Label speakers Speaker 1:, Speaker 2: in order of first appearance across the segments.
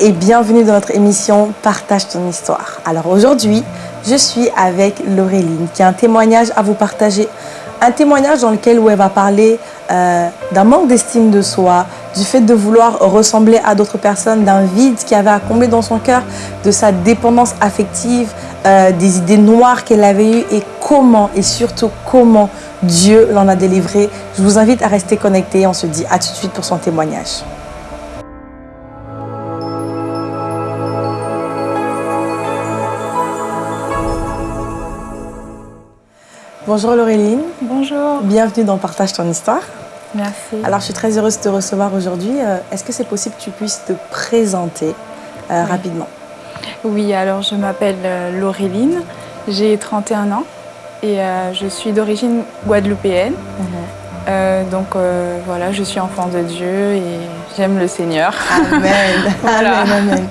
Speaker 1: Et bienvenue dans notre émission Partage ton histoire. Alors aujourd'hui, je suis avec Laureline qui a un témoignage à vous partager. Un témoignage dans lequel où elle va parler euh, d'un manque d'estime de soi, du fait de vouloir ressembler à d'autres personnes, d'un vide qui avait à combler dans son cœur, de sa dépendance affective, euh, des idées noires qu'elle avait eues et comment et surtout comment Dieu l'en a délivré. Je vous invite à rester connectés. On se dit à tout de suite pour son témoignage. Bonjour Laureline.
Speaker 2: Bonjour.
Speaker 1: Bienvenue dans Partage ton histoire.
Speaker 2: Merci.
Speaker 1: Alors, je suis très heureuse de te recevoir aujourd'hui. Euh, est-ce que c'est possible que tu puisses te présenter euh,
Speaker 2: oui.
Speaker 1: rapidement?
Speaker 2: Oui, alors je m'appelle euh, Laureline, j'ai 31 ans et euh, je suis d'origine guadeloupéenne. Euh, donc voilà, je suis enfant de Dieu et j'aime le Seigneur.
Speaker 1: Amen.
Speaker 2: Voilà.
Speaker 1: Amen, amen.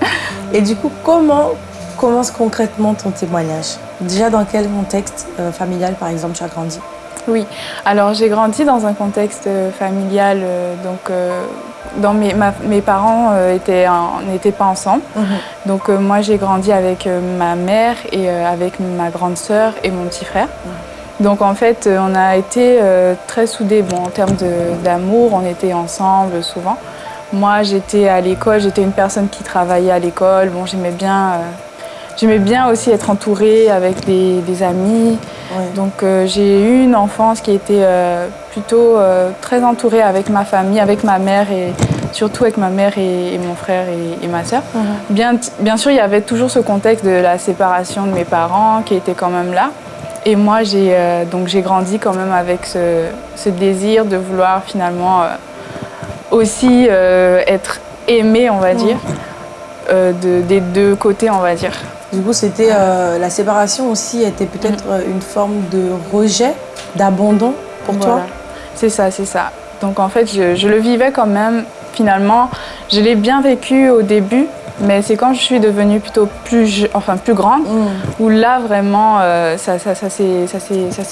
Speaker 1: Et du coup, comment commence concrètement ton témoignage Déjà, dans quel contexte euh, familial, par exemple, tu as grandi?
Speaker 2: Oui, alors j'ai grandi dans un contexte euh, familial, euh, donc euh, dans mes, ma- mes parents étaient en- n'étaient pas ensemble. Donc euh, moi j'ai grandi avec ma mère et avec ma grande sœur et mon petit frère. Donc en fait on a été très soudés. Bon en termes d'amour, on était ensemble souvent. Moi j'étais à l'école, j'étais une personne qui travaillait à l'école. Bon j'aimais bien, j'aimais bien aussi être entourée avec des, des amis.
Speaker 1: Ouais.
Speaker 2: Donc euh, j'ai eu une enfance qui était euh, plutôt euh, très entourée avec ma famille, avec ma mère et surtout avec ma mère et, et mon frère et, et ma sœur. Bien, bien sûr, il y avait toujours ce contexte de la séparation de mes parents qui était quand même là. Et moi, j'ai donc j'ai grandi quand même avec ce, ce désir de vouloir finalement aussi être aimée, on va dire, de- des deux côtés, on va dire.
Speaker 1: Du coup, c'était euh, la séparation aussi était peut-être euh, une forme de rejet, d'abandon pour toi?
Speaker 2: C'est ça, c'est ça. Donc en fait, je, je le vivais quand même. Finalement, je l'ai bien vécu au début, mais c'est quand je suis devenue plutôt plus, enfin plus grande,
Speaker 1: Mm.
Speaker 2: où là vraiment, euh, ça, ça, ça s'est,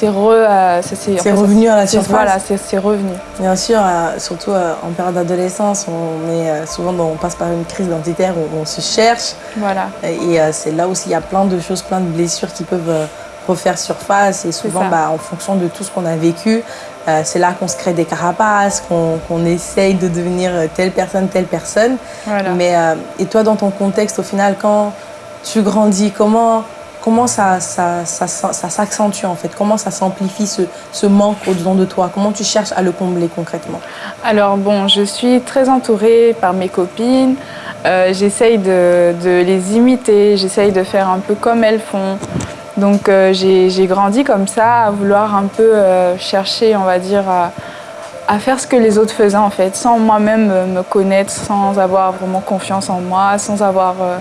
Speaker 2: re, euh,
Speaker 1: C'est revenu à la surface.
Speaker 2: Voilà, c'est, revenu.
Speaker 1: Bien sûr, euh, surtout euh, en période d'adolescence, on est souvent on passe par une crise identitaire où on se cherche
Speaker 2: Voilà.
Speaker 1: et c'est là aussi il y a plein de choses, plein de blessures qui peuvent refaire surface et souvent bah, en fonction de tout ce qu'on a vécu, euh, c'est là qu'on se crée des carapaces, qu'on essaye de devenir telle personne, telle personne.
Speaker 2: Voilà.
Speaker 1: Mais euh, et toi dans ton contexte au final quand tu grandis, comment comment ça, ça, ça, ça- ça s'accentue en fait? Comment ça s'amplifie ce, ce manque au-dedans de toi? Comment tu cherches à le combler concrètement?
Speaker 2: Alors bon, je suis très entourée par mes copines. Euh, j'essaye de, de les imiter, j'essaye de faire un peu comme elles font. Donc euh, j'ai grandi comme ça, à vouloir un peu euh, chercher, on va dire, à, à faire ce que les autres faisaient en fait, sans moi-même euh, me connaître, sans avoir vraiment confiance en moi, sans avoir euh,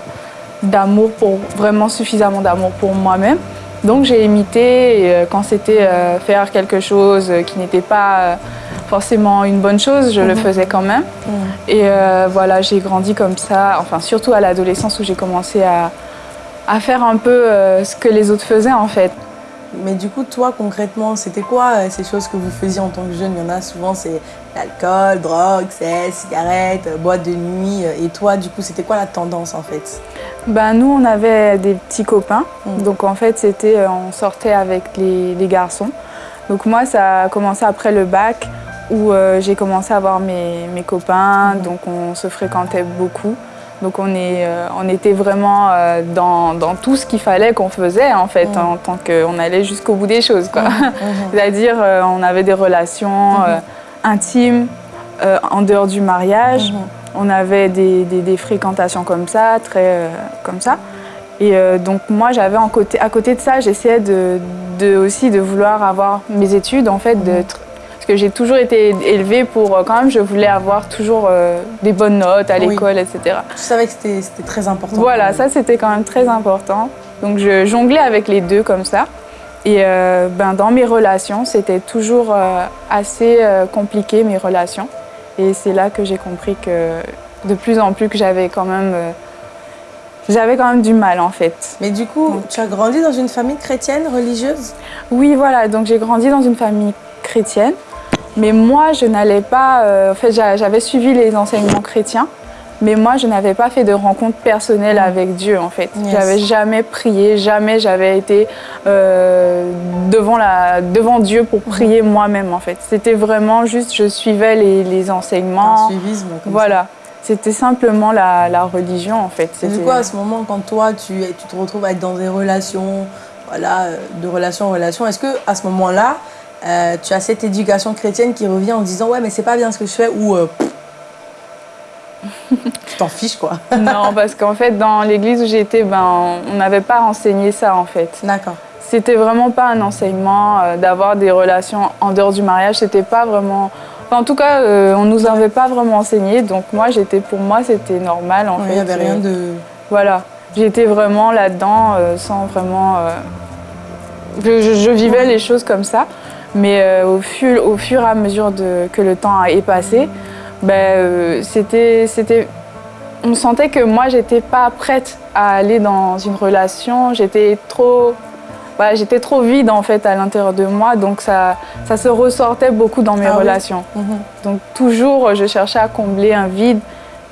Speaker 2: d'amour pour vraiment suffisamment d'amour pour moi-même. Donc j'ai imité et, quand c'était faire quelque chose qui n'était pas forcément une bonne chose, je le faisais quand même. Et euh, voilà, j'ai grandi comme ça, enfin surtout à l'adolescence où j'ai commencé à, à faire un peu euh, ce que les autres faisaient en fait.
Speaker 1: Mais du coup, toi, concrètement, c'était quoi euh, ces choses que vous faisiez en tant que jeune? Il y en a souvent, c'est l'alcool, drogue, sexe, cigarettes, euh, boîte de nuit. Et toi, du coup, c'était quoi la tendance en fait?
Speaker 2: Ben, nous, on avait des petits copains.
Speaker 1: Mm.
Speaker 2: Donc, en fait, c'était, on sortait avec les, les garçons. Donc, moi, ça a commencé après le bac où euh, j'ai commencé à avoir mes, mes copains. Donc, on se fréquentait beaucoup. Donc, on, est, euh, on était vraiment euh, dans, dans tout ce qu'il fallait qu'on faisait, en fait,
Speaker 1: Mm.
Speaker 2: en tant qu'on allait jusqu'au bout des choses, quoi.
Speaker 1: Mhm.
Speaker 2: C'est-à-dire, euh, on avait des relations intimes en dehors du mariage. On avait des, des- des fréquentations comme ça, très comme ça. Et euh, donc moi, j'avais à côté de ça, j'essayais de, de- aussi de vouloir avoir mes études, en fait, de que j'ai toujours été élevée pour, euh, quand même, je voulais avoir toujours euh, des bonnes notes à
Speaker 1: Oui.
Speaker 2: l'école, etc.
Speaker 1: Tu savais que c'était très important.
Speaker 2: Voilà, ça c'était quand même très important. Donc je jonglais avec les deux comme ça. Et euh, ben, dans mes relations, c'était toujours euh, assez compliqué mes relations. Et c'est là que j'ai compris que de plus en plus que j'avais quand même, j'avais quand même du mal en fait.
Speaker 1: Mais du coup, tu as grandi dans une famille chrétienne, religieuse?
Speaker 2: Oui, voilà. Donc j'ai grandi dans une famille chrétienne, mais moi je n'allais pas. euh, en fait, j'a- j'avais suivi les enseignements chrétiens, Mais moi, je n'avais pas fait de rencontre personnelle
Speaker 1: Mm.
Speaker 2: avec Dieu, en fait.
Speaker 1: Yes.
Speaker 2: J'avais jamais prié, jamais j'avais été euh, devant, la, devant Dieu pour prier moi-même, en fait. C'était vraiment juste, je suivais les, les
Speaker 1: Un
Speaker 2: enseignements.
Speaker 1: suivisme comme
Speaker 2: Voilà. C'était simplement la, la religion, en fait.
Speaker 1: du coup, à ce moment, quand toi, tu, tu te retrouves à être dans des relations, voilà, euh, de relation en relation, est-ce que à ce moment-là, euh, tu as cette éducation chrétienne qui revient en disant ouais, mais c'est pas bien ce que je fais ou euh, tu t'en fiches quoi.
Speaker 2: Non, parce qu'en fait, dans l'église où j'étais, ben, on n'avait pas enseigné ça, en fait.
Speaker 1: D'accord.
Speaker 2: C'était vraiment pas un enseignement euh, d'avoir des relations en dehors du mariage. C'était pas vraiment. Enfin, en tout cas, euh, on nous avait pas vraiment enseigné. Donc moi, j'étais, pour moi, c'était normal en
Speaker 1: Ouais,
Speaker 2: fait.
Speaker 1: Il n'y avait rien
Speaker 2: Euh,
Speaker 1: de.
Speaker 2: Voilà, j'étais vraiment là-dedans euh, sans vraiment. euh, Je, je- je vivais les choses comme ça, mais euh, au, fur, au fur et à mesure de, que le temps est passé, euh, c'était, c'était, on sentait que moi, j'étais pas prête à aller dans une relation. J'étais trop, j'étais trop vide en fait à l'intérieur de moi, donc ça, ça se ressortait beaucoup dans mes
Speaker 1: Ah oui.
Speaker 2: relations.
Speaker 1: Mhm.
Speaker 2: Donc toujours, je cherchais à combler un vide.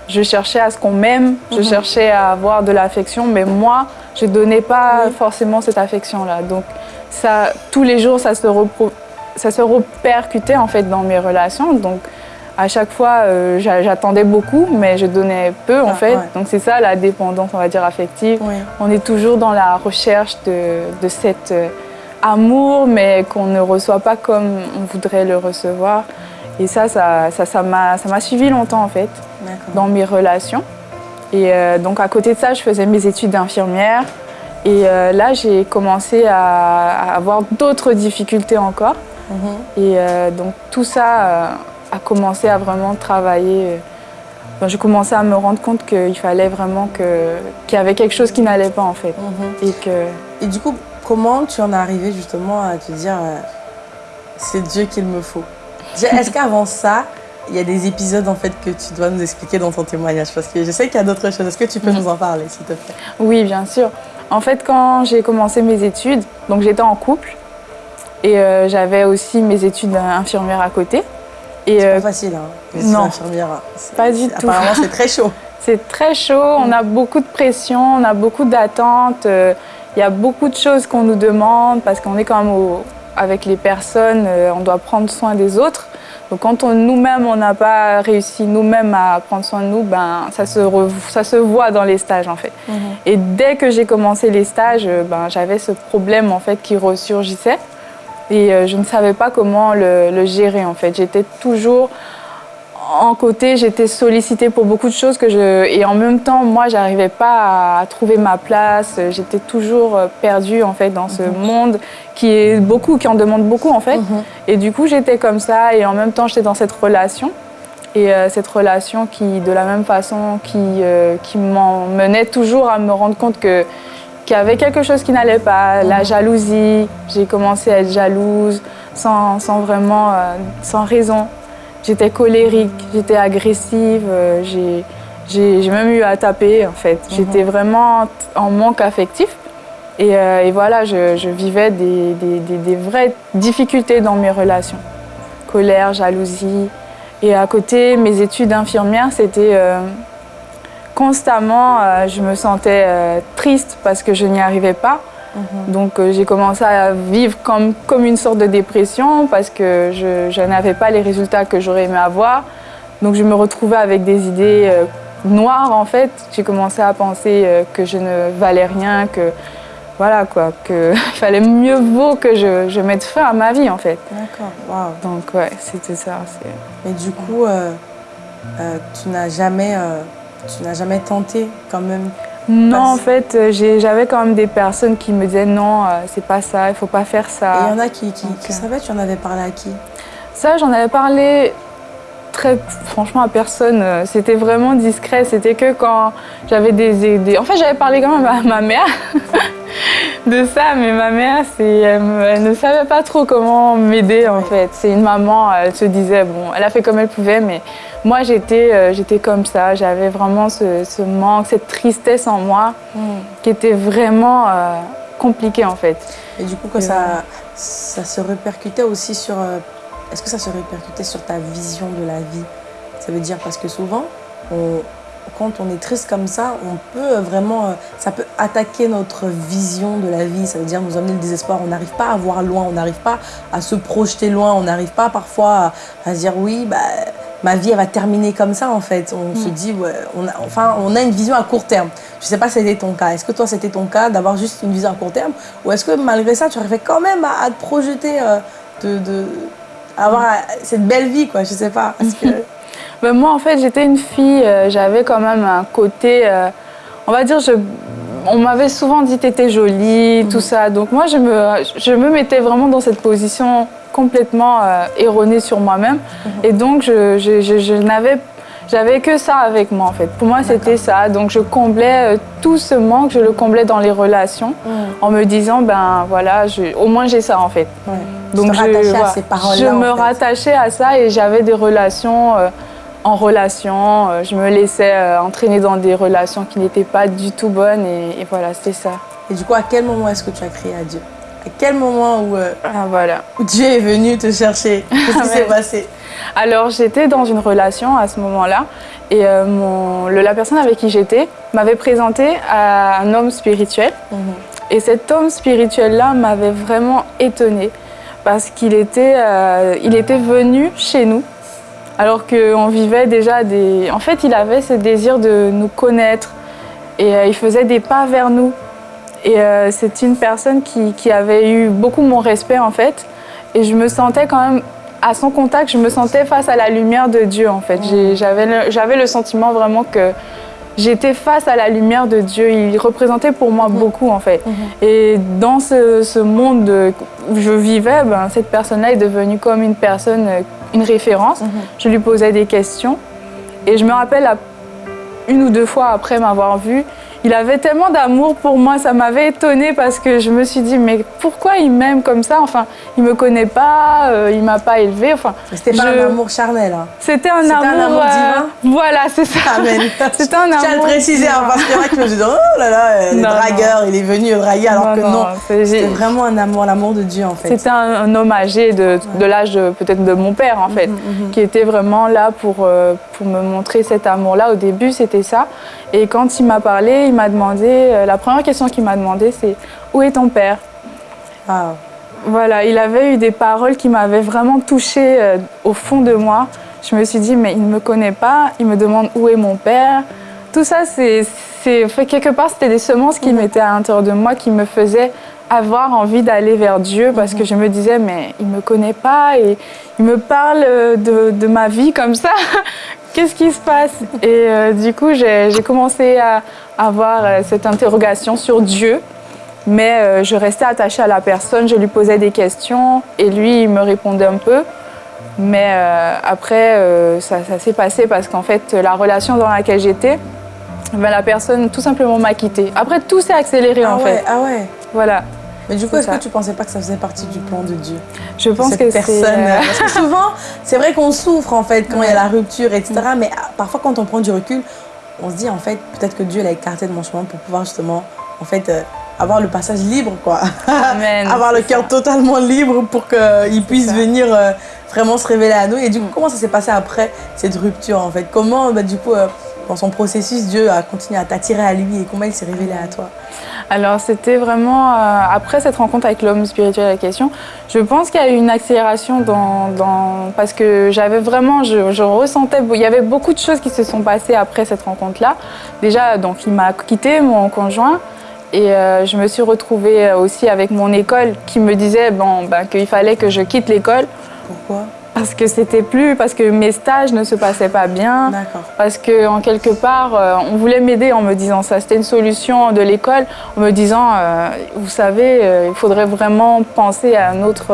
Speaker 2: Je cherchais à ce qu'on m'aime, je
Speaker 1: Mhm.
Speaker 2: cherchais à avoir de l'affection, mais moi, je donnais pas
Speaker 1: Oui.
Speaker 2: forcément cette affection-là. Donc ça, tous les jours, ça se, repro- ça se répercutait en fait dans mes relations. Donc à chaque fois, euh, j'a- j'attendais beaucoup, mais je donnais peu en
Speaker 1: Ah,
Speaker 2: fait.
Speaker 1: ouais.
Speaker 2: Donc c'est ça la dépendance, on va dire affective.
Speaker 1: Oui.
Speaker 2: On est toujours dans la recherche de, de cet euh, amour, mais qu'on ne reçoit pas comme on voudrait le recevoir. Et ça, ça ça, ça m'a ça m'a suivi longtemps en fait, dans mes relations. Et euh, donc à côté de ça, je faisais mes études d'infirmière. Et là, j'ai commencé à, à avoir d'autres difficultés encore. Et euh, donc tout ça euh, a commencé à vraiment travailler. Enfin, je commençais à me rendre compte qu'il fallait vraiment qu'il y avait quelque chose qui n'allait pas en fait.
Speaker 1: Mhm.
Speaker 2: Et que
Speaker 1: Et du coup, comment tu en es arrivé justement à te dire euh, c'est Dieu qu'il me faut? Est-ce qu'avant ça, il y a des épisodes en fait que tu dois nous expliquer dans ton témoignage? Parce que je sais qu'il y a d'autres choses. Est-ce que tu peux nous en parler, s'il te plaît?
Speaker 2: Oui, bien sûr. En fait, quand j'ai commencé mes études, donc j'étais en couple et euh, j'avais aussi mes études infirmières à côté.
Speaker 1: C'est
Speaker 2: euh,
Speaker 1: pas facile, hein Les
Speaker 2: non.
Speaker 1: infirmières, c'est-
Speaker 2: Pas du tout.
Speaker 1: Apparemment, c'est très chaud.
Speaker 2: C'est très chaud, on a beaucoup de pression, on a beaucoup d'attentes, euh, il y a beaucoup de choses qu'on nous demande parce qu'on est quand même au- avec les personnes, euh, on doit prendre soin des autres. Donc quand on- nous-mêmes, on n'a pas réussi nous-mêmes à prendre soin de nous, ben, ça, se re- ça se voit dans les stages en fait. Et dès que j'ai commencé les stages, euh, ben, j'avais ce problème en fait qui ressurgissait et euh, je ne savais pas comment le, le gérer en fait. J'étais toujours en côté, j'étais sollicitée pour beaucoup de choses que je et en même temps, moi, j'arrivais pas à trouver ma place. J'étais toujours euh, perdue en fait dans ce monde qui est beaucoup, qui en demande beaucoup en fait.
Speaker 1: Mhm.
Speaker 2: Et du coup, j'étais comme ça et en même temps, j'étais dans cette relation. Et euh, cette relation qui, de la même façon, qui, euh, qui m'emmenait toujours à me rendre compte que qu'il y avait quelque chose qui n'allait pas, la jalousie. J'ai commencé à être jalouse sans, sans vraiment, euh, sans raison. J'étais colérique, j'étais agressive, euh, j'ai, même eu à taper en fait. J'étais vraiment en manque affectif. Et, euh, et voilà, je, je vivais des, des, des- des vraies difficultés dans mes relations. Colère, jalousie. Et à côté, mes études d'infirmière, c'était euh, constamment, euh, je me sentais euh, triste parce que je n'y arrivais pas. Donc euh, j'ai commencé à vivre comme, comme une sorte de dépression parce que je, je n'avais pas les résultats que j'aurais aimé avoir. Donc je me retrouvais avec des idées noires en fait. J'ai commencé à penser que je ne valais rien, que voilà quoi, qu'il fallait mieux vaut que je, je mette fin à ma vie en fait.
Speaker 1: D'accord, waouh.
Speaker 2: Donc ouais, c'était ça.
Speaker 1: Mais du coup, tu n'as jamais, tu n'as jamais tenté quand même.
Speaker 2: Non,
Speaker 1: Parce-
Speaker 2: en fait, euh, j'avais quand même des personnes qui me disaient non, euh, c'est pas ça, il faut pas faire
Speaker 1: Et
Speaker 2: ça.
Speaker 1: il y en a qui, qui,
Speaker 2: Donc,
Speaker 1: qui
Speaker 2: euh,
Speaker 1: savaient, tu en avais parlé à qui?
Speaker 2: Ça, j'en avais parlé très franchement à personne. C'était vraiment discret. C'était que quand j'avais des, des- En fait, j'avais parlé quand même à ma mère de ça, mais ma mère, elle, elle ne savait pas trop comment m'aider en fait. C'est une maman, elle se disait, bon, elle a fait comme elle pouvait, mais moi, j'étais, euh, j'étais comme ça. J'avais vraiment ce, ce manque, cette tristesse en moi qui était vraiment euh, compliquée en fait.
Speaker 1: Et du coup,
Speaker 2: Et
Speaker 1: ça, ça se répercutait aussi sur. euh, Est-ce que ça se répercutait sur ta vision de la vie? Ça veut dire parce que souvent, on, quand on est triste comme ça, on peut vraiment, euh, ça peut attaquer notre vision de la vie. Ça veut dire nous amener le désespoir. On n'arrive pas à voir loin, on n'arrive pas à se projeter loin, on n'arrive pas parfois à, se dire oui, bah, ma vie elle va terminer comme ça en fait. On se mm. dit, ouais, on a, enfin, on a une vision à court terme. Je ne sais pas si c'était ton cas. Est-ce que toi c'était ton cas d'avoir juste une vision à court terme? Ou est-ce que malgré ça tu arrivais quand même à, te projeter, euh, de, avoir cette belle vie quoi? Je sais pas. Que...
Speaker 2: Ben, moi, en fait, j'étais une fille, euh, j'avais quand même un côté, euh, on va dire, je, on m'avait souvent dit t'étais jolie, tout ça. Donc moi, je me, je me mettais vraiment dans cette position complètement euh, erronée sur moi-même. Mhm. Et donc, je, je, je, n'avais j'avais que ça avec moi en fait. Pour moi, c'était ça. Donc, je comblais tout ce manque, je le comblais dans les relations mhm. en me disant, ben voilà, au moins j'ai ça en fait.
Speaker 1: Donc, je, à ces
Speaker 2: je me rattachais à ça et j'avais des relations en relation. Euh, je me laissais euh, entraîner dans des relations qui n'étaient pas du tout bonnes et, voilà, c'était ça.
Speaker 1: Et du coup, à quel moment est-ce que tu as crié à Dieu? À quel moment où, euh,
Speaker 2: ah, voilà.
Speaker 1: Dieu est venu te chercher? Qu'est-ce qui s'est passé?
Speaker 2: Alors, j'étais dans une relation à ce moment-là et mon, la personne avec qui j'étais m'avait présenté à un homme spirituel. Mhm. Et cet homme spirituel-là m'avait vraiment étonnée parce qu'il était, il était venu chez nous alors qu'on vivait déjà des... En fait, il avait ce désir de nous connaître et euh, il faisait des pas vers nous. Et euh, c'est une personne qui, avait eu beaucoup mon respect en fait. Et je me sentais quand même, à son contact, je me sentais face à la lumière de Dieu en fait. J'avais le, sentiment vraiment que j'étais face à la lumière de Dieu. Il représentait pour moi beaucoup en fait. Mhm. Et dans ce, monde où je vivais, ben, cette personne-là est devenue comme une personne euh, une référence. Je lui posais des questions. Et je me rappelle, une ou deux fois après m'avoir vue, il avait tellement d'amour pour moi, ça m'avait étonnée parce que je me suis dit, mais pourquoi il m'aime comme ça? Enfin, il me connaît pas, euh, il m'a pas élevé. Enfin,
Speaker 1: c'était pas un amour charnel. Hein.
Speaker 2: C'était un, amour, un amour divin. Euh, voilà, c'est ça.
Speaker 1: C'était un amour. Tiens à le préciser, hein, parce qu'il y en a qui me disent, oh là là, euh, le dragueur, il est venu draguer, alors que non. C'était vraiment un amour, l'amour de Dieu en fait.
Speaker 2: C'était un, homme âgé de, de l'âge peut-être de mon père en fait, mhm, mhm. qui était vraiment là pour, pour me montrer cet amour-là. Au début, c'était ça. Et quand il m'a parlé, il m'a demandé, euh, la première question qu'il m'a demandé, c'est où est ton père? Voilà, il avait eu des paroles qui m'avaient vraiment touchée euh, au fond de moi. Je me suis dit, mais il ne me connaît pas, il me demande où est mon père. Tout ça, c'est quelque part, c'était des semences qui mhm. mettaient à l'intérieur de moi, qui me faisaient avoir envie d'aller vers Dieu parce que je me disais, mais il ne me connaît pas et il me parle de, de ma vie comme ça. Qu'est-ce qui se passe? Et euh, du coup, j'ai commencé à avoir euh, cette interrogation sur Dieu. Mais euh, je restais attachée à la personne, je lui posais des questions et lui, il me répondait un peu. Mais après, ça, s'est passé parce qu'en fait, la relation dans laquelle j'étais, ben, la personne tout simplement m'a quittée. Après, tout s'est accéléré
Speaker 1: ah
Speaker 2: en
Speaker 1: fait. Ah ouais
Speaker 2: Voilà.
Speaker 1: Mais du coup, est-ce que tu pensais pas que ça faisait partie du plan de Dieu?
Speaker 2: Je pense que
Speaker 1: c'est... Euh, parce que souvent, c'est vrai qu'on souffre en fait quand il y a la rupture, etc. Mais ah, parfois, quand on prend du recul, on se dit en fait, peut-être que Dieu l'a écarté de mon chemin pour pouvoir justement, en fait, euh, avoir le passage libre, quoi.
Speaker 2: Amen,
Speaker 1: avoir le cœur totalement libre pour qu'il puisse venir euh, vraiment se révéler à nous. Et du coup, mm. comment ça s'est passé après cette rupture, en fait? Comment, bah, du coup, dans son processus, Dieu a continué à t'attirer à lui et comment il s'est révélé à toi?
Speaker 2: Alors c'était vraiment, euh, après cette rencontre avec l'homme spirituel à la question, je pense qu'il y a eu une accélération dans, parce que j'avais vraiment, je, ressentais, il y avait beaucoup de choses qui se sont passées après cette rencontre-là. Déjà, donc il m'a quitté, mon conjoint, et euh, je me suis retrouvée aussi avec mon école qui me disait bon, ben, qu'il fallait que je quitte l'école.
Speaker 1: Pourquoi?
Speaker 2: Parce que c'était plus, parce que mes stages ne se passaient pas bien, parce que en quelque part, euh, on voulait m'aider en me disant ça. C'était une solution de l'école, en me disant, euh, vous savez, euh, il faudrait vraiment penser à une autre,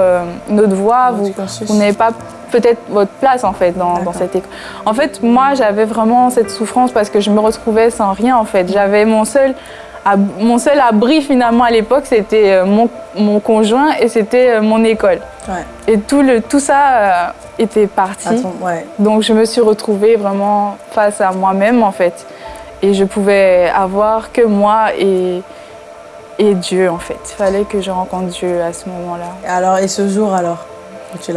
Speaker 2: voie. Vous, vous n'avez pas peut-être votre place en fait dans, dans, cette école. En fait, moi, j'avais vraiment cette souffrance parce que je me retrouvais sans rien en fait. J'avais mon seul mon seul abri finalement à l'époque, c'était euh, mon, mon, conjoint et c'était euh, mon école. Et tout, le, tout ça euh, était parti. Donc je me suis retrouvée vraiment face à moi-même en fait. Et je pouvais avoir que moi et, et Dieu en fait. Il fallait que je rencontre Dieu à ce moment-là.
Speaker 1: Alors, et ce jour alors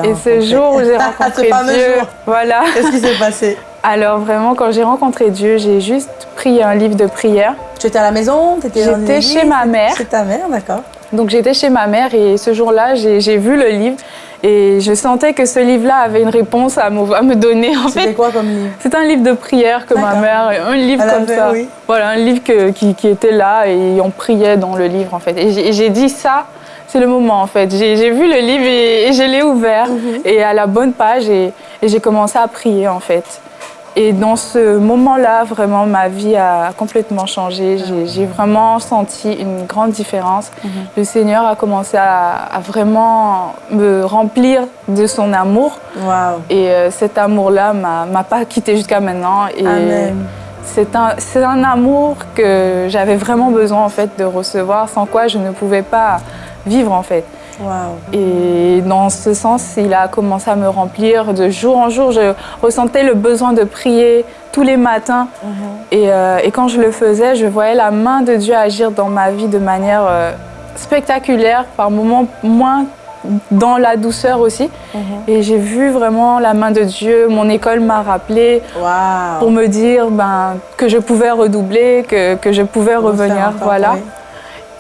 Speaker 2: Et ce jour où j'ai rencontré Dieu, voilà.
Speaker 1: Qu'est-ce qui s'est passé?
Speaker 2: Alors vraiment, quand j'ai rencontré Dieu, j'ai juste pris un livre de prière.
Speaker 1: Tu étais à la maison
Speaker 2: J'étais chez ma mère.
Speaker 1: Chez ta mère, d'accord.
Speaker 2: Donc j'étais chez ma mère et ce jour-là, j'ai vu le livre et je sentais que ce livre-là avait une réponse à me, à me donner.
Speaker 1: C'était quoi comme livre?
Speaker 2: C'est un livre de prière que ma mère, un livre comme ça. Voilà, un livre qui, qui, était là et on priait dans le livre en fait. Et j'ai dit ça, c'est le moment en fait. J'ai vu le livre et, je l'ai ouvert mhm. et à la bonne page et, et j'ai commencé à prier en fait. Et dans ce moment-là, vraiment, ma vie a complètement changé. J'ai vraiment senti une grande différence. Mhm. Le Seigneur a commencé à, vraiment me remplir de son amour. Et euh, cet amour-là m'a pas quitté jusqu'à maintenant. Et C'est un, un amour que j'avais vraiment besoin en fait de recevoir, sans quoi je ne pouvais pas vivre en fait. Et dans ce sens, il a commencé à me remplir de jour en jour. Je ressentais le besoin de prier tous les matins. Mhm. Euh, et, quand je le faisais, je voyais la main de Dieu agir dans ma vie de manière euh, spectaculaire, par moments moins dans la douceur aussi. Mhm. Et j'ai vu vraiment la main de Dieu. Mon école m'a rappelé pour me dire ben, que je pouvais redoubler, que, que je pouvais revenir. Voilà.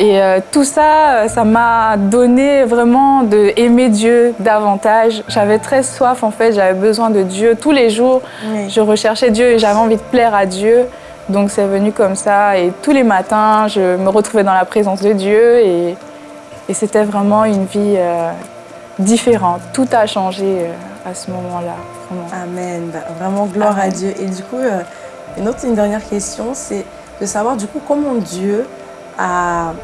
Speaker 2: Et euh, tout ça, euh, ça m'a donné vraiment de aimer Dieu davantage. J'avais très soif en fait, j'avais besoin de Dieu. Tous les jours, je recherchais Dieu et j'avais envie de plaire à Dieu. Donc c'est venu comme ça et tous les matins, je me retrouvais dans la présence de Dieu et, et c'était vraiment une vie euh, différente. Tout a changé à ce moment-là.
Speaker 1: Amen. Bah, vraiment gloire à Dieu. Et du coup, une autre, une dernière question, c'est de savoir du coup comment Dieu a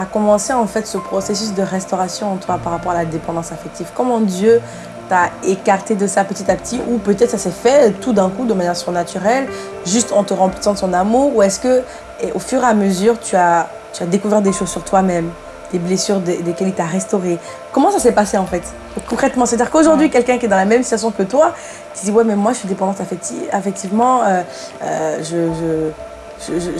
Speaker 1: a commencé en fait ce processus de restauration en toi par rapport à la dépendance affective. Comment Dieu t'a écarté de ça petit à petit ou peut-être ça s'est fait tout d'un coup de manière surnaturelle, juste en te remplissant de son amour ou est-ce que au fur et à mesure tu as, tu as découvert des choses sur toi-même des blessures desquelles il t'a restauré? Comment ça s'est passé en fait Concrètement, c'est-à-dire qu'aujourd'hui, quelqu'un qui est dans la même situation que toi, qui dit Ouais, mais moi je suis dépendante affective, effectivement, euh, euh, je je,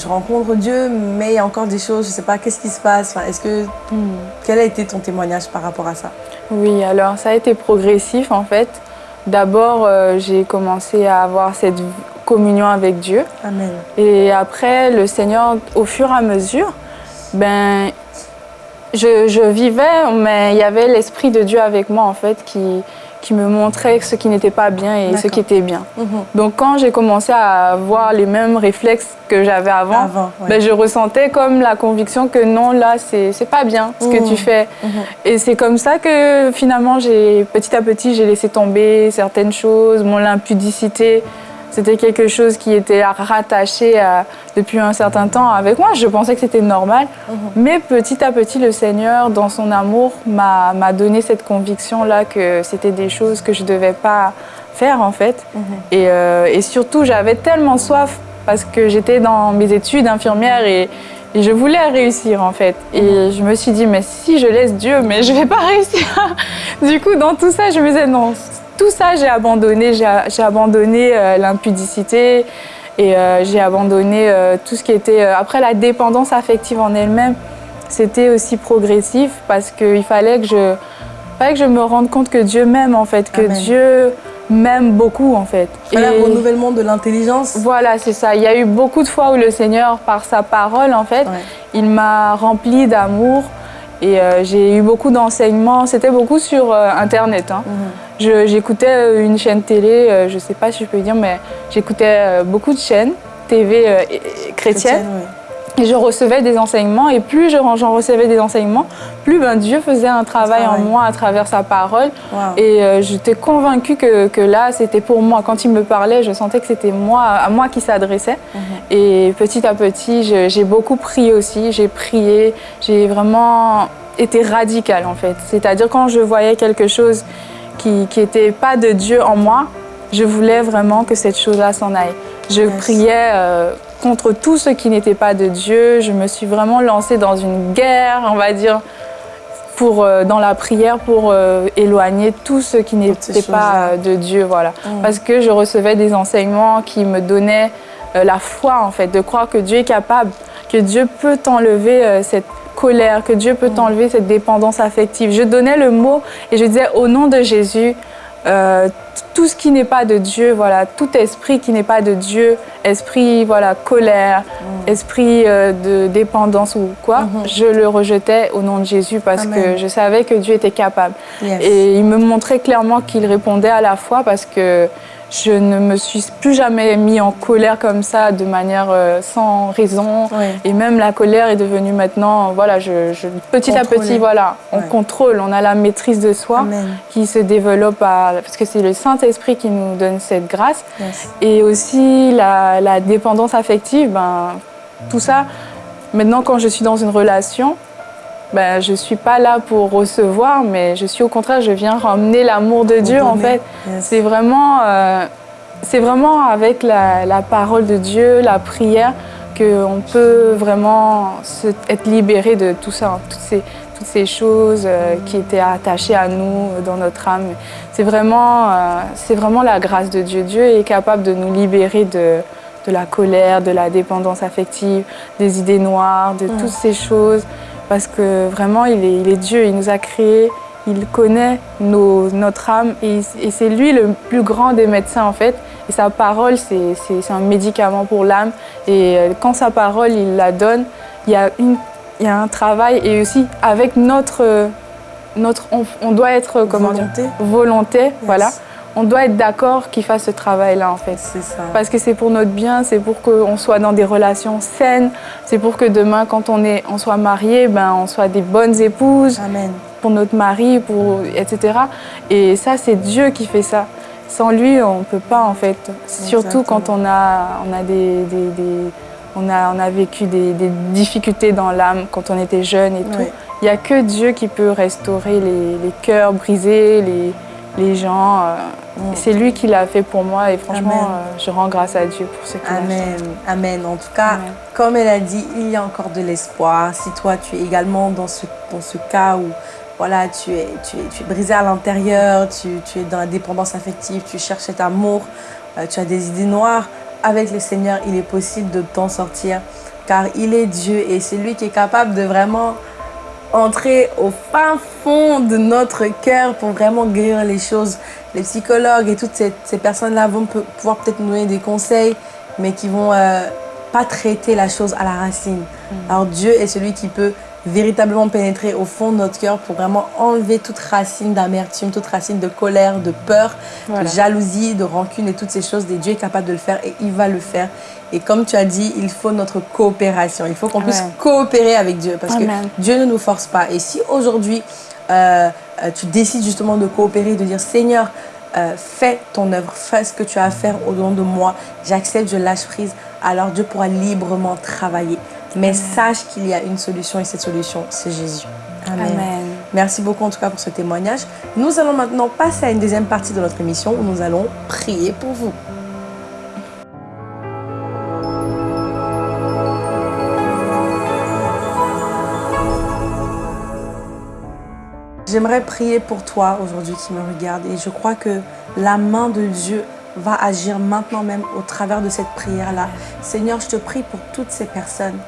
Speaker 1: rencontre Dieu, mais il y a encore des choses, je ne sais pas, qu'est-ce qui se passe? Est-ce que, hmm. Quel a été ton témoignage par rapport à ça?
Speaker 2: Oui, alors ça a été progressif en fait. D'abord, euh, j'ai commencé à avoir cette communion avec Dieu.
Speaker 1: Amen.
Speaker 2: Et après, le Seigneur, au fur et à mesure, ben, je, je vivais, mais il y avait l'Esprit de Dieu avec moi en fait qui, qui me montrait ce qui n'était pas bien et ce qui était bien. Mhm. Donc quand j'ai commencé à avoir les mêmes réflexes que j'avais avant, ben, je ressentais comme la conviction que non, là, c'est pas bien ce que tu mhm. fais. Mhm. Et c'est comme ça que finalement, petit à petit, j'ai laissé tomber certaines choses, mon impudicité. C'était quelque chose qui était rattaché depuis un certain temps avec moi. Je pensais que c'était normal. Mhm. Mais petit à petit, le Seigneur, dans son amour, m'a donné cette conviction-là que c'était des choses que je ne devais pas faire, en fait. Mhm. Euh, et, surtout, j'avais tellement soif parce que j'étais dans mes études infirmières et, je voulais réussir, en fait. Et mhm. je me suis dit, mais si je laisse Dieu, mais je ne vais pas réussir. du coup, dans tout ça, je me disais, non, tout ça, j'ai abandonné. J'ai abandonné euh, l'impudicité et euh, j'ai abandonné euh, tout ce qui était... après, la dépendance affective en elle-même, c'était aussi progressif parce qu'il fallait que je... Fallait que je me rende compte que Dieu m'aime en fait, que Dieu m'aime beaucoup en fait.
Speaker 1: Il fallait un renouvellement de l'intelligence.
Speaker 2: Voilà, c'est ça. Il y a eu beaucoup de fois où le Seigneur, par sa parole en fait, il m'a rempli d'amour et j'ai eu beaucoup d'enseignements. C'était beaucoup sur Internet. Hein. Mhm. J'écoutais euh, une chaîne télé, euh, je ne sais pas si je peux dire, mais j'écoutais euh, beaucoup de chaînes TV chrétiennes. Et je recevais des enseignements, et plus j'en recevais des enseignements, plus ben, Dieu faisait un travail, en moi à travers sa parole. Et j'étais convaincue que, que là, c'était pour moi. Quand il me parlait, je sentais que c'était moi, à moi qui s'adressait. Mhm. Et petit à petit, j'ai beaucoup prié aussi. J'ai prié, j'ai vraiment été radicale en fait. C'est-à-dire quand je voyais quelque chose qui n'était pas de Dieu en moi, je voulais vraiment que cette chose-là s'en aille. Je priais euh, contre tout ce qui n'était pas de Dieu. Je me suis vraiment lancée dans une guerre, on va dire, pour, euh, dans la prière pour euh, éloigner tout ce qui n'était pas de Dieu. Voilà. Mm. Parce que je recevais des enseignements qui me donnaient la foi, en fait, de croire que Dieu est capable, que Dieu peut enlever cette que Dieu peut t'enlever cette dépendance affective. Je donnais le mot et je disais au nom de Jésus, euh, tout ce qui n'est pas de Dieu, voilà, tout esprit qui n'est pas de Dieu, esprit voilà colère, mm. esprit euh, de dépendance ou quoi, mm-hmm. je le rejetais au nom de Jésus parce que je savais que Dieu était capable. Et il me montrait clairement qu'il répondait à la fois parce que je ne me suis plus jamais mis en colère comme ça de manière euh, sans raison. Et même la colère est devenue maintenant, voilà, je, petit à petit, voilà, on contrôle, on a la maîtrise de soi qui se développe parce que c'est le Saint-Esprit qui nous donne cette grâce. Et aussi la, la, dépendance affective, ben, tout ça, maintenant quand je suis dans une relation, ben, je ne suis pas là pour recevoir, mais je suis au contraire, je viens ramener l'amour de Dieu en fait. C'est vraiment, euh, vraiment avec la, parole de Dieu, la prière, qu'on peut vraiment se, être libéré de tout ça, hein. toutes, ces, toutes ces choses euh, qui étaient attachées à nous dans notre âme. C'est vraiment, euh, vraiment la grâce de Dieu. Dieu est capable de nous libérer de, de la colère, de la dépendance affective, des idées noires, de toutes ces choses parce que vraiment, il est, Dieu, il nous a créés, il connaît notre âme et, c'est lui le plus grand des médecins en fait. Et sa parole, c'est un médicament pour l'âme. Et euh, quand sa parole, il la donne, il y a, une, il y a un travail et aussi avec notre... notre on, doit être comment
Speaker 1: volonté,
Speaker 2: volonté voilà on doit être d'accord qu'il fasse ce travail-là en fait.
Speaker 1: C'est ça.
Speaker 2: Parce que c'est pour notre bien, c'est pour qu'on soit dans des relations saines, c'est pour que demain quand on, est, on soit marié, ben, on soit des bonnes épouses.
Speaker 1: Amen.
Speaker 2: Pour notre mari, pour, etc. Et ça, c'est Dieu qui fait ça. Sans lui, on ne peut pas en fait. Surtout quand on a, on a des, on a, on a vécu des, difficultés dans l'âme quand on était jeune et tout. Il n'y a que Dieu qui peut restaurer les, les cœurs brisés, les, les gens. Euh, mm. C'est lui qui l'a fait pour moi et franchement, euh, je rends grâce à Dieu pour ce qu'il
Speaker 1: Amen. Amen. En tout cas, comme elle a dit, il y a encore de l'espoir. Si toi, tu es également dans ce, dans ce cas où voilà, tu, es, tu, es, tu es brisé à l'intérieur, tu, tu, es dans la dépendance affective, tu cherches cet amour, euh, tu as des idées noires, avec le Seigneur, il est possible de t'en sortir car il est Dieu et c'est lui qui est capable de vraiment entrer au fin fond de notre cœur pour vraiment guérir les choses. Les psychologues et toutes ces, personnes-là vont pouvoir peut-être nous donner des conseils, mais qui vont euh, pas traiter la chose à la racine. Mm. Alors Dieu est celui qui peut véritablement pénétrer au fond de notre cœur pour vraiment enlever toute racine d'amertume, toute racine de colère, de peur, de jalousie, de rancune et toutes ces choses. Et Dieu est capable de le faire et il va le faire. Et comme tu as dit, il faut notre coopération. Il faut qu'on puisse coopérer avec Dieu parce que Dieu ne nous force pas. Et si aujourd'hui, euh, euh, tu décides justement de coopérer, de dire Seigneur, euh, fais ton œuvre, fais ce que tu as à faire au-dedans de moi, j'accepte, je lâche prise, alors Dieu pourra librement travailler. Mais sache qu'il y a une solution et cette solution, c'est Jésus.
Speaker 2: Amen.
Speaker 1: Merci beaucoup en tout cas pour ce témoignage. Nous allons maintenant passer à une deuxième partie de notre émission où nous allons prier pour vous. J'aimerais prier pour toi aujourd'hui qui me regarde et je crois que la main de Dieu va agir maintenant même au travers de cette prière-là. Seigneur, je te prie pour toutes ces personnes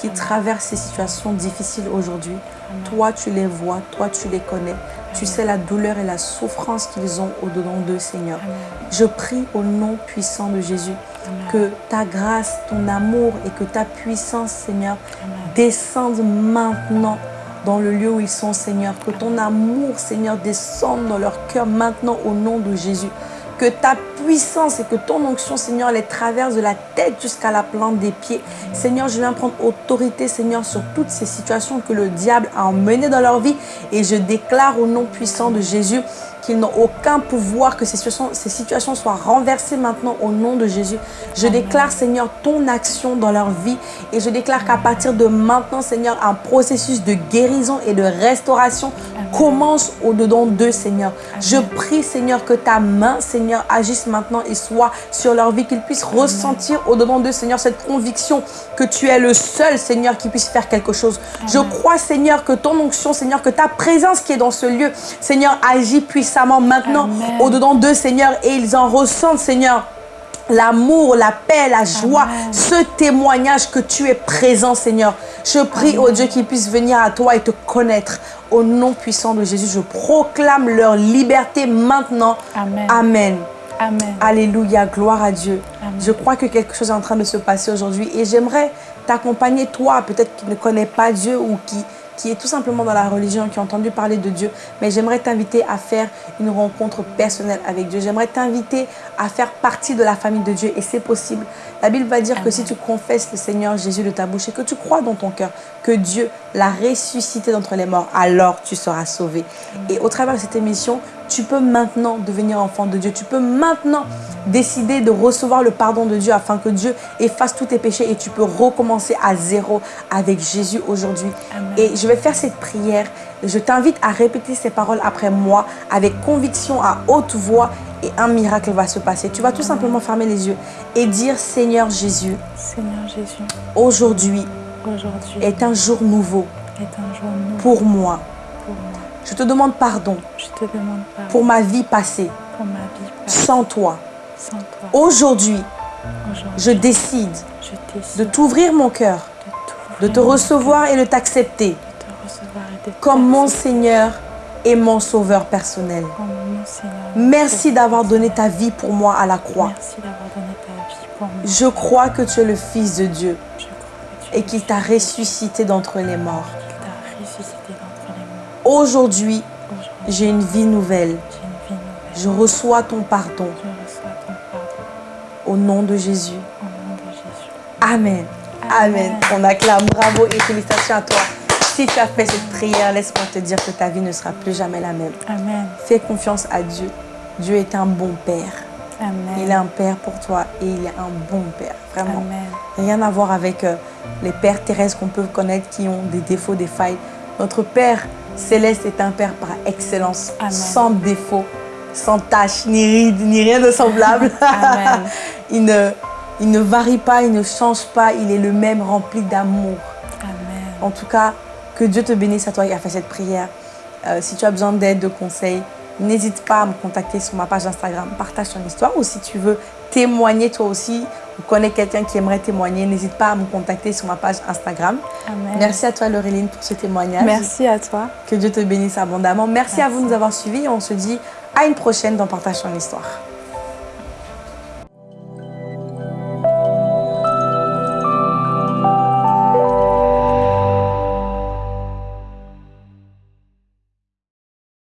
Speaker 1: qui traversent ces situations difficiles aujourd'hui. Toi, tu les vois, toi, tu les connais. Tu sais la douleur et la souffrance qu'ils ont au-dedans d'eux, Seigneur. Je prie au nom puissant de Jésus que ta grâce, ton amour et que ta puissance, Seigneur, descendent maintenant dans le lieu où ils sont, Seigneur. Que ton amour, Seigneur, descende dans leur cœur maintenant au nom de Jésus. Que ta puissance et que ton onction, Seigneur, les traverse de la tête jusqu'à la plante des pieds. Seigneur, je viens prendre autorité, Seigneur, sur toutes ces situations que le diable a emmenées dans leur vie. Et je déclare au nom puissant de Jésus qu'ils n'ont aucun pouvoir, que ces situations, ces situations soient renversées maintenant au nom de Jésus. Je déclare, Seigneur, ton action dans leur vie et je déclare qu'à partir de maintenant, Seigneur, un processus de guérison et de restauration commence au-dedans d'eux, Seigneur. Je prie, Seigneur, que ta main, Seigneur, agisse maintenant et soit sur leur vie, qu'ils puissent ressentir au-dedans d'eux, Seigneur, cette conviction que tu es le seul, Seigneur, qui puisse faire quelque chose. Je crois, Seigneur, que ton onction, Seigneur, que ta présence qui est dans ce lieu, Seigneur, agit puissamment maintenant au-dedans d'eux, Seigneur, et ils en ressentent, Seigneur, l'amour, la paix, la joie, ce témoignage que tu es présent, Seigneur. Je prie, au Dieu, qu'ils puissent venir à toi et te connaître. Au nom puissant de Jésus, je proclame leur liberté maintenant.
Speaker 2: Amen.
Speaker 1: Amen.
Speaker 2: Amen.
Speaker 1: Alléluia, gloire à Dieu. Je crois que quelque chose est en train de se passer aujourd'hui et j'aimerais t'accompagner, toi, peut-être qui ne connais pas Dieu ou qui, qui est tout simplement dans la religion, qui a entendu parler de Dieu, mais j'aimerais t'inviter à faire une rencontre personnelle avec Dieu. J'aimerais t'inviter à faire partie de la famille de Dieu et c'est possible. La Bible va dire que si tu confesses le Seigneur Jésus de ta bouche et que tu crois dans ton cœur que Dieu l'a ressuscité d'entre les morts, alors tu seras sauvé. Et au travers de cette émission, tu peux maintenant devenir enfant de Dieu. Tu peux maintenant décider de recevoir le pardon de Dieu afin que Dieu efface tous tes péchés et tu peux recommencer à zéro avec Jésus aujourd'hui. Et je vais faire cette prière. Je t'invite à répéter ces paroles après moi avec conviction à haute voix et un miracle va se passer. Tu vas tout simplement fermer les yeux et dire Seigneur Jésus,
Speaker 2: Seigneur Jésus,
Speaker 1: aujourd'hui est un jour nouveau
Speaker 2: est un jour nouveau
Speaker 1: pour moi.
Speaker 2: pour moi.
Speaker 1: Je te demande pardon
Speaker 2: Je te demande pardon
Speaker 1: pour ma vie passée
Speaker 2: pour ma vie passée
Speaker 1: sans toi.
Speaker 2: sans toi.
Speaker 1: Aujourd'hui, je décide
Speaker 2: je décide
Speaker 1: de t'ouvrir mon cœur,
Speaker 2: de
Speaker 1: de te recevoir et de t'accepter comme mon Seigneur et mon Sauveur personnel.
Speaker 2: comme mon Seigneur.
Speaker 1: Merci d'avoir donné ta vie pour moi à la croix.
Speaker 2: Merci d'avoir donné ta vie pour moi.
Speaker 1: Je crois que tu es le Fils de Dieu et qu'il t'a ressuscité d'entre les morts. Aujourd'hui, j'ai une vie nouvelle. Je reçois ton pardon
Speaker 2: Je reçois ton pardon
Speaker 1: au nom de Jésus.
Speaker 2: au nom de Jésus.
Speaker 1: Amen. Amen. On acclame. Bravo et félicitations à toi. Si tu as fait cette prière, laisse-moi te dire que ta vie ne sera plus jamais la même.
Speaker 2: Amen.
Speaker 1: Fais confiance à Dieu. Dieu est un bon Père.
Speaker 2: Amen.
Speaker 1: Il est un Père pour toi et il est un bon Père. Vraiment.
Speaker 2: Amen.
Speaker 1: Rien à voir avec euh, les pères terrestres qu'on peut connaître qui ont des défauts, des failles. Notre Père céleste est un Père par excellence,
Speaker 2: Amen.
Speaker 1: sans défaut, sans tache, ni ride, ni rien de semblable.
Speaker 2: Amen.
Speaker 1: il, ne, il ne varie pas, il ne change pas, il est le même rempli d'amour. En tout cas, que Dieu te bénisse à toi qui as fait cette prière. Euh, si tu as besoin d'aide, de conseils, n'hésite pas à me contacter sur ma page Instagram. Partage ton histoire ou si tu veux témoigner toi aussi ou connais quelqu'un qui aimerait témoigner, n'hésite pas à me contacter sur ma page Instagram.
Speaker 2: Amen.
Speaker 1: Merci à toi Laureline pour ce témoignage.
Speaker 2: Merci à toi.
Speaker 1: Que Dieu te bénisse abondamment. Merci, à vous de nous avoir suivis et on se dit à une prochaine dans Partage ton histoire.